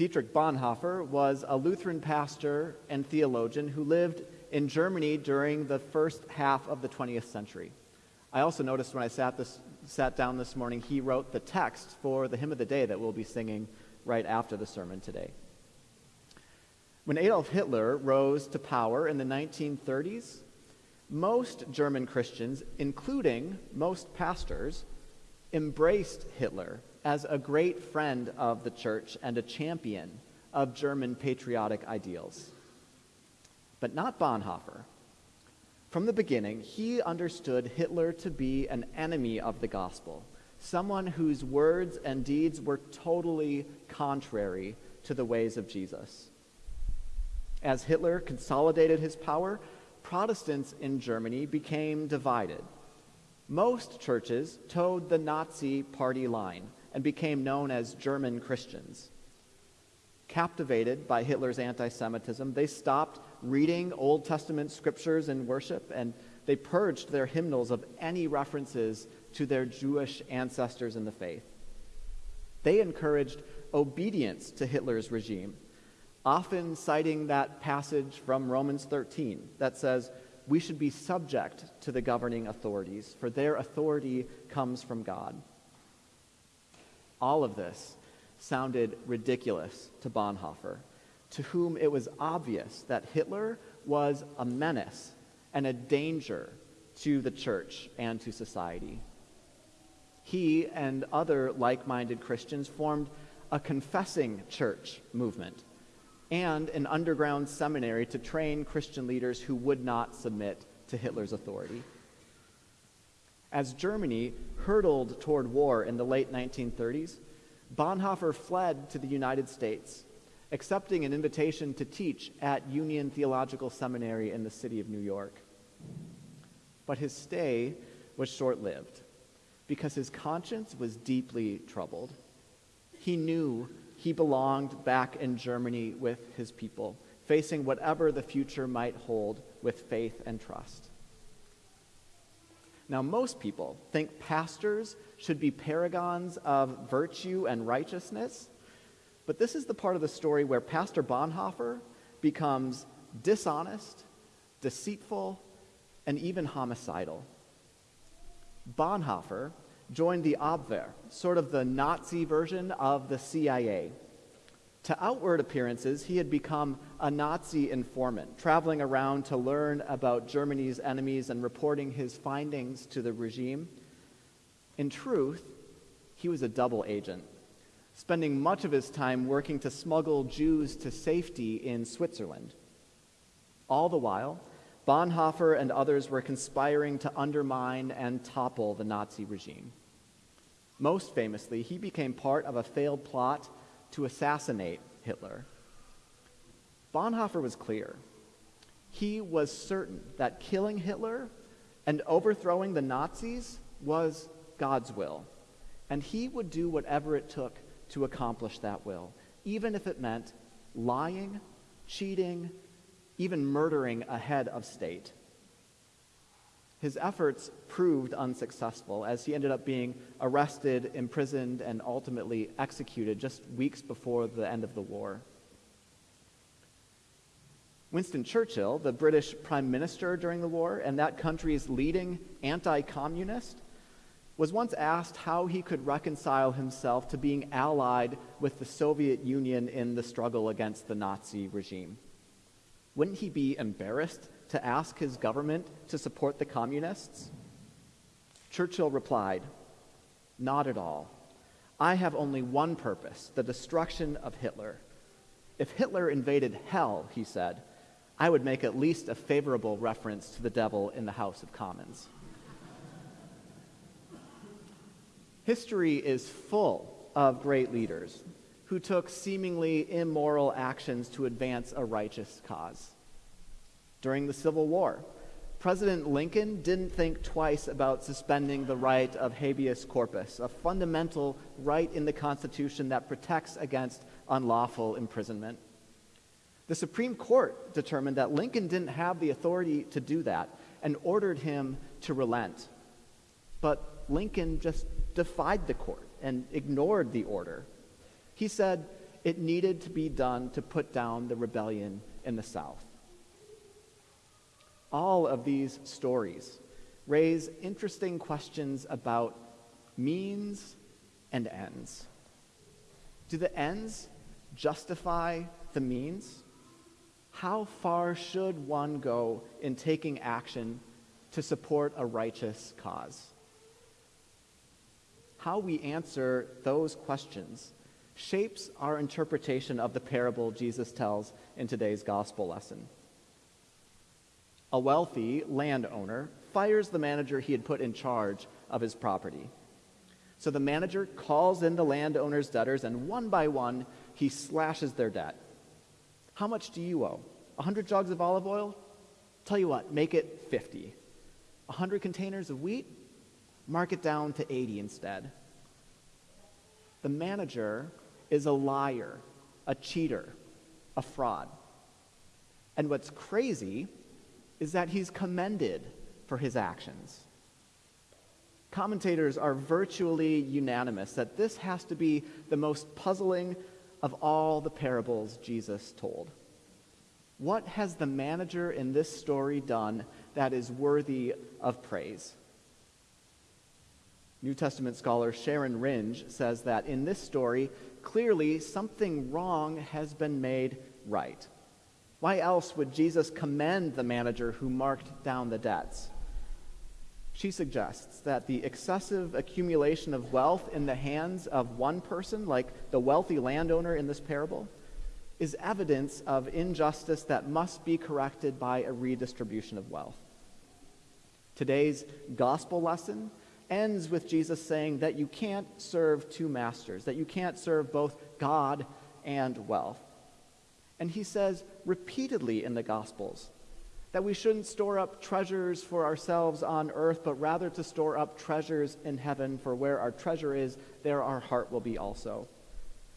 Dietrich Bonhoeffer was a Lutheran pastor and theologian who lived in Germany during the first half of the 20th century. I also noticed when I sat, this, sat down this morning, he wrote the text for the hymn of the day that we'll be singing right after the sermon today. When Adolf Hitler rose to power in the 1930s, most German Christians, including most pastors, embraced Hitler as a great friend of the church and a champion of German patriotic ideals. But not Bonhoeffer. From the beginning, he understood Hitler to be an enemy of the gospel, someone whose words and deeds were totally contrary to the ways of Jesus. As Hitler consolidated his power, Protestants in Germany became divided. Most churches toed the Nazi party line and became known as German Christians. Captivated by Hitler's anti Semitism, they stopped reading Old Testament scriptures in worship and they purged their hymnals of any references to their Jewish ancestors in the faith. They encouraged obedience to Hitler's regime, often citing that passage from Romans 13 that says, We should be subject to the governing authorities, for their authority comes from God. All of this sounded ridiculous to Bonhoeffer, to whom it was obvious that Hitler was a menace and a danger to the church and to society. He and other like minded Christians formed a confessing church movement and an underground seminary to train Christian leaders who would not submit to Hitler's authority. As Germany hurtled toward war in the late 1930s, Bonhoeffer fled to the United States, accepting an invitation to teach at Union Theological Seminary in the city of New York. But his stay was short lived because his conscience was deeply troubled. He knew he belonged back in Germany with his people, facing whatever the future might hold with faith and trust. Now, most people think pastors should be paragons of virtue and righteousness, but this is the part of the story where Pastor Bonhoeffer becomes dishonest, deceitful, and even homicidal. Bonhoeffer joined the Abwehr, sort of the Nazi version of the CIA. To outward appearances, he had become a Nazi informant, traveling around to learn about Germany's enemies and reporting his findings to the regime. In truth, he was a double agent, spending much of his time working to smuggle Jews to safety in Switzerland. All the while, Bonhoeffer and others were conspiring to undermine and topple the Nazi regime. Most famously, he became part of a failed plot to assassinate Hitler. Bonhoeffer was clear. He was certain that killing Hitler and overthrowing the Nazis was God's will, and he would do whatever it took to accomplish that will, even if it meant lying, cheating, even murdering a head of state. His efforts proved unsuccessful as he ended up being arrested, imprisoned, and ultimately executed just weeks before the end of the war. Winston Churchill, the British prime minister during the war and that country's leading anti communist, was once asked how he could reconcile himself to being allied with the Soviet Union in the struggle against the Nazi regime. Wouldn't he be embarrassed to ask his government to support the communists? Churchill replied, Not at all. I have only one purpose the destruction of Hitler. If Hitler invaded hell, he said, I would make at least a favorable reference to the devil in the House of Commons. History is full of great leaders who took seemingly immoral actions to advance a righteous cause during the Civil War. President Lincoln didn't think twice about suspending the right of habeas corpus, a fundamental right in the Constitution that protects against unlawful imprisonment. The Supreme Court determined that Lincoln didn't have the authority to do that and ordered him to relent. But Lincoln just defied the court and ignored the order. He said, it needed to be done to put down the rebellion in the South. All of these stories raise interesting questions about means and ends. Do the ends justify the means? How far should one go in taking action to support a righteous cause? How we answer those questions shapes our interpretation of the parable Jesus tells in today's gospel lesson. A wealthy landowner fires the manager he had put in charge of his property. So the manager calls in the landowner's debtors, and one by one, he slashes their debt. How much do you owe? 100 jugs of olive oil? Tell you what, make it 50. 100 containers of wheat? Mark it down to 80 instead. The manager is a liar, a cheater, a fraud. And what's crazy is that he's commended for his actions. Commentators are virtually unanimous that this has to be the most puzzling of all the parables Jesus told. What has the manager in this story done that is worthy of praise? New Testament scholar Sharon Ringe says that in this story, clearly something wrong has been made right. Why else would Jesus commend the manager who marked down the debts? She suggests that the excessive accumulation of wealth in the hands of one person, like the wealthy landowner in this parable, is evidence of injustice that must be corrected by a redistribution of wealth. Today's gospel lesson ends with Jesus saying that you can't serve two masters, that you can't serve both God and wealth. And he says repeatedly in the Gospels that we shouldn't store up treasures for ourselves on earth, but rather to store up treasures in heaven, for where our treasure is, there our heart will be also.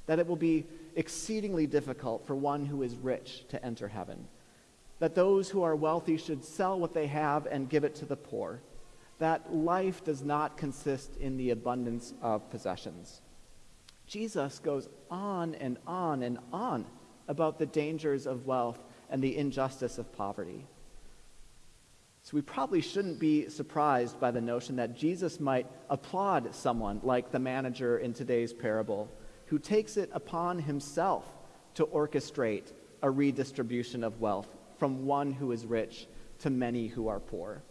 That it will be exceedingly difficult for one who is rich to enter heaven. That those who are wealthy should sell what they have and give it to the poor that life does not consist in the abundance of possessions. Jesus goes on and on and on about the dangers of wealth and the injustice of poverty. So we probably shouldn't be surprised by the notion that Jesus might applaud someone like the manager in today's parable who takes it upon himself to orchestrate a redistribution of wealth from one who is rich to many who are poor.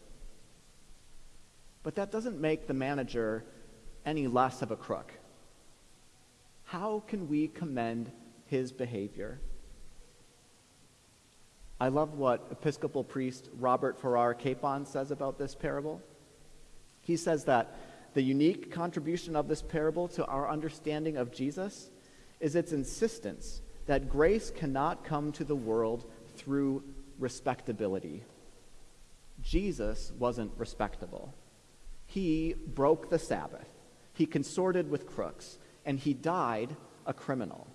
But that doesn't make the manager any less of a crook. How can we commend his behavior? I love what Episcopal priest Robert Farrar Capon says about this parable. He says that the unique contribution of this parable to our understanding of Jesus is its insistence that grace cannot come to the world through respectability. Jesus wasn't respectable. He broke the Sabbath, he consorted with crooks, and he died a criminal.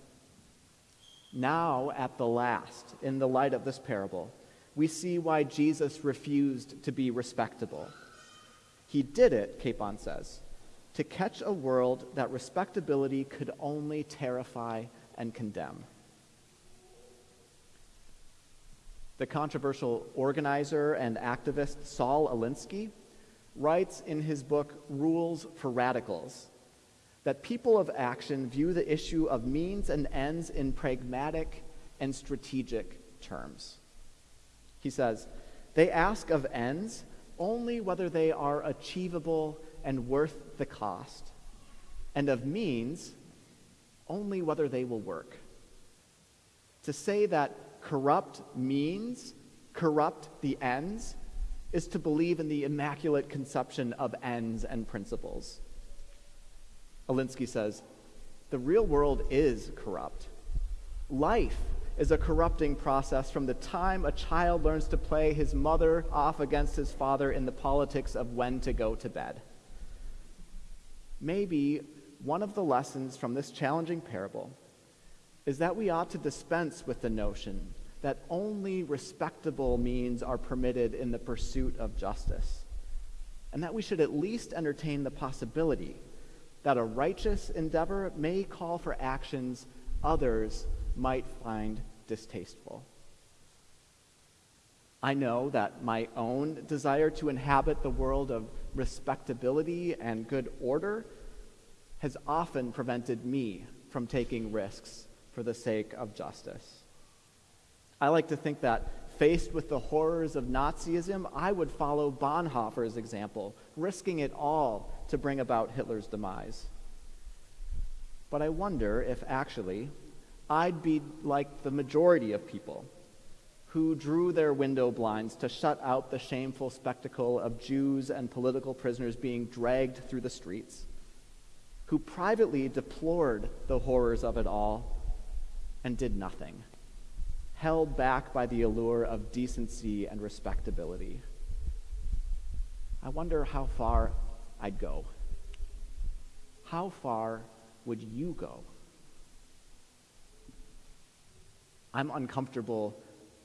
Now, at the last, in the light of this parable, we see why Jesus refused to be respectable. He did it, Capon says, to catch a world that respectability could only terrify and condemn. The controversial organizer and activist Saul Alinsky writes in his book, Rules for Radicals, that people of action view the issue of means and ends in pragmatic and strategic terms. He says, they ask of ends only whether they are achievable and worth the cost, and of means only whether they will work. To say that corrupt means corrupt the ends is to believe in the immaculate conception of ends and principles. Alinsky says, the real world is corrupt. Life is a corrupting process from the time a child learns to play his mother off against his father in the politics of when to go to bed. Maybe one of the lessons from this challenging parable is that we ought to dispense with the notion that only respectable means are permitted in the pursuit of justice, and that we should at least entertain the possibility that a righteous endeavor may call for actions others might find distasteful. I know that my own desire to inhabit the world of respectability and good order has often prevented me from taking risks for the sake of justice. I like to think that faced with the horrors of Nazism, I would follow Bonhoeffer's example, risking it all to bring about Hitler's demise. But I wonder if actually I'd be like the majority of people who drew their window blinds to shut out the shameful spectacle of Jews and political prisoners being dragged through the streets, who privately deplored the horrors of it all and did nothing, held back by the allure of decency and respectability. I wonder how far I'd go. How far would you go? I'm uncomfortable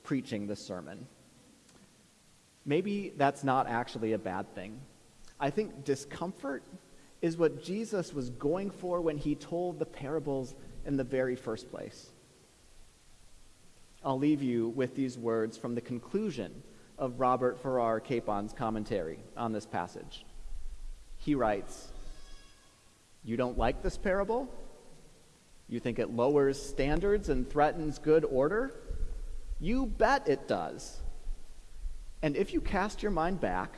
preaching this sermon. Maybe that's not actually a bad thing. I think discomfort is what Jesus was going for when he told the parables in the very first place. I'll leave you with these words from the conclusion of Robert Farrar Capon's commentary on this passage. He writes, You don't like this parable? You think it lowers standards and threatens good order? You bet it does. And if you cast your mind back,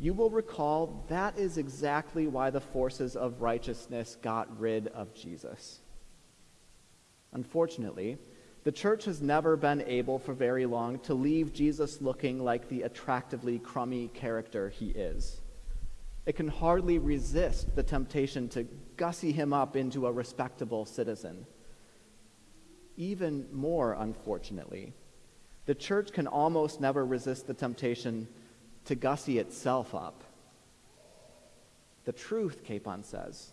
you will recall that is exactly why the forces of righteousness got rid of Jesus. Unfortunately, the church has never been able for very long to leave Jesus looking like the attractively crummy character he is. It can hardly resist the temptation to gussy him up into a respectable citizen. Even more unfortunately, the church can almost never resist the temptation to gussy itself up. The truth, Capon says,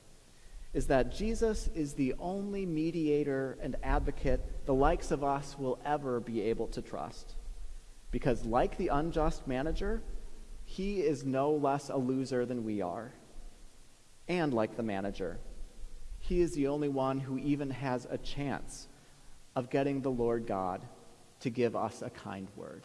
is that Jesus is the only mediator and advocate the likes of us will ever be able to trust. Because, like the unjust manager, he is no less a loser than we are. And like the manager, he is the only one who even has a chance of getting the Lord God to give us a kind word.